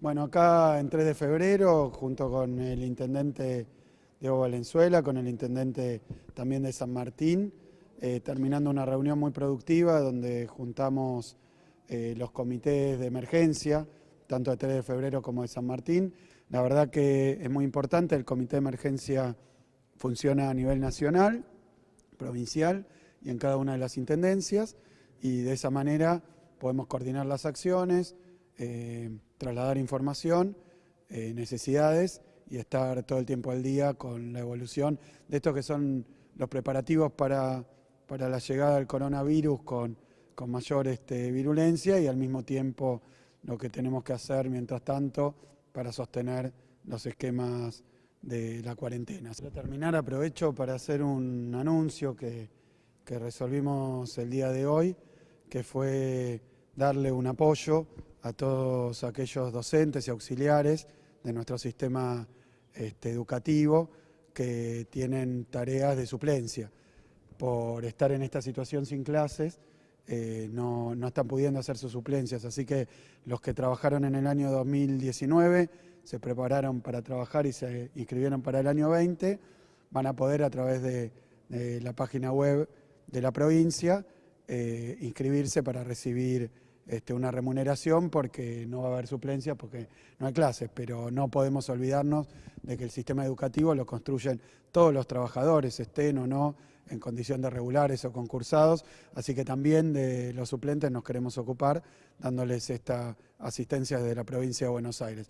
Bueno, acá en 3 de febrero, junto con el intendente Diego Valenzuela, con el intendente también de San Martín, eh, terminando una reunión muy productiva donde juntamos eh, los comités de emergencia, tanto de 3 de febrero como de San Martín. La verdad que es muy importante, el comité de emergencia funciona a nivel nacional, provincial y en cada una de las intendencias y de esa manera podemos coordinar las acciones, eh, trasladar información, eh, necesidades y estar todo el tiempo al día con la evolución de esto que son los preparativos para, para la llegada del coronavirus con, con mayor este, virulencia y al mismo tiempo lo que tenemos que hacer mientras tanto para sostener los esquemas de la cuarentena. Para terminar aprovecho para hacer un anuncio que, que resolvimos el día de hoy, que fue darle un apoyo a todos aquellos docentes y auxiliares de nuestro sistema este, educativo que tienen tareas de suplencia. Por estar en esta situación sin clases, eh, no, no, están pudiendo hacer sus suplencias. Así que los que trabajaron en el año 2019 se prepararon para trabajar y se inscribieron para el año 20, van a poder a través de, la página web de la provincia eh, inscribirse para recibir este, una remuneración porque no va a haber suplencia, porque no hay clases, pero no podemos olvidarnos de que el sistema educativo lo construyen todos los trabajadores, estén o no en condición de regulares o concursados, así que también de los suplentes nos queremos ocupar dándoles esta asistencia desde la provincia de Buenos Aires.